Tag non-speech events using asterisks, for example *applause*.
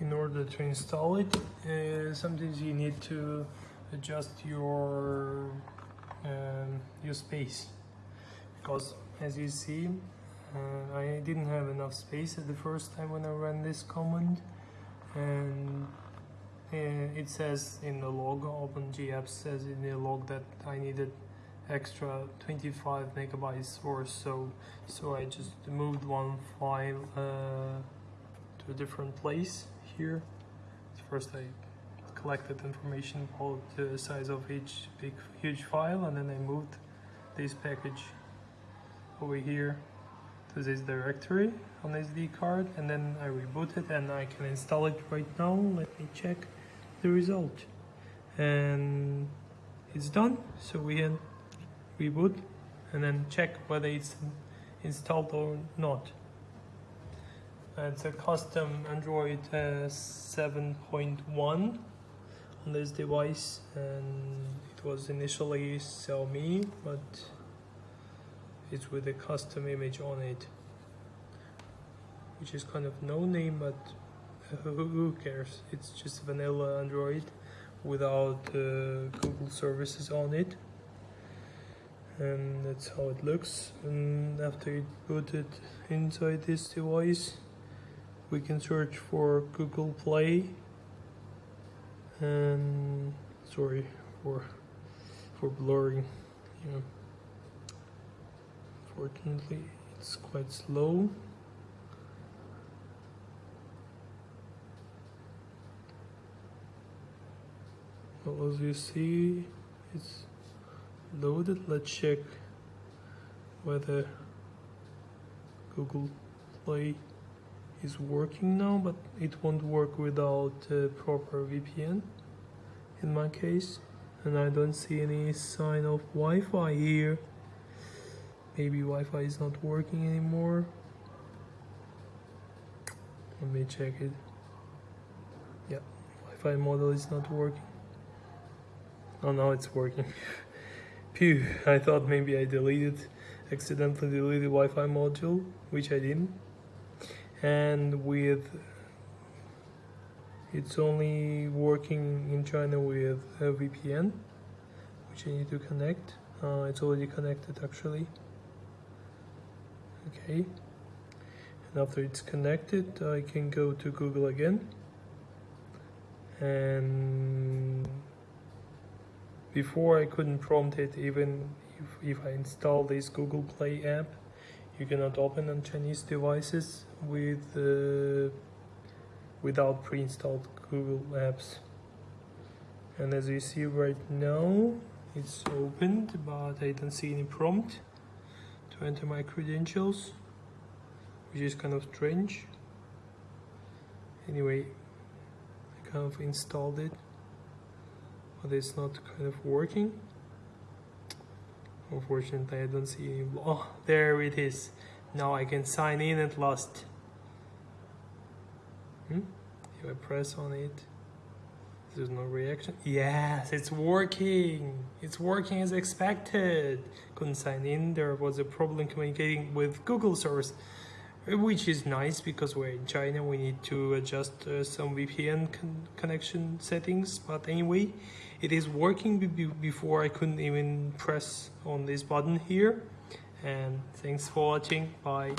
in order to install it uh, sometimes you need to adjust your um, your space. Because as you see uh, I didn't have enough space at the first time when I ran this command. And uh, it says in the log OpenGApps says in the log that I needed extra 25 megabytes or so. So I just moved one file uh, to a different place here. First I collected information about the size of each big huge file and then I moved this package over here to this directory on SD card and then I reboot it and I can install it right now. Let me check the result. And it's done. So we can reboot and then check whether it's installed or not it's a custom Android uh, 7.1 on this device. And it was initially Xiaomi but it's with a custom image on it which is kind of no name but *laughs* who cares? It's just vanilla Android without uh, Google services on it. And that's how it looks. And after you put it inside this device we can search for Google Play and sorry for for blurring yeah fortunately it's quite slow. Well as you see it's loaded. Let's check whether Google Play is working now but it won't work without a proper VPN in my case. And I don't see any sign of Wi-Fi here. Maybe Wi-Fi is not working anymore. Let me check it. Yeah Wi-Fi model is not working. Oh now it's working. *laughs* Phew, I thought maybe I deleted accidentally deleted Wi-Fi module which I didn't and with it's only working in China with a VPN which I need to connect. Uh, it's already connected actually. Okay. And after it's connected I can go to Google again. And before I couldn't prompt it even if, if I install this Google Play app you cannot open on Chinese devices with uh, without pre-installed Google apps. And as you see right now it's opened but I don't see any prompt to enter my credentials which is kind of strange. Anyway I kind of installed it but it's not kind of working Unfortunately, I don't see any. Oh, there it is. Now I can sign in at last. Hmm? If I press on it, there's no reaction. Yes, it's working. It's working as expected. Couldn't sign in. There was a problem communicating with Google service, which is nice because we're in China. We need to adjust uh, some VPN con connection settings. But anyway, it is working before I couldn't even press on this button here and thanks for watching bye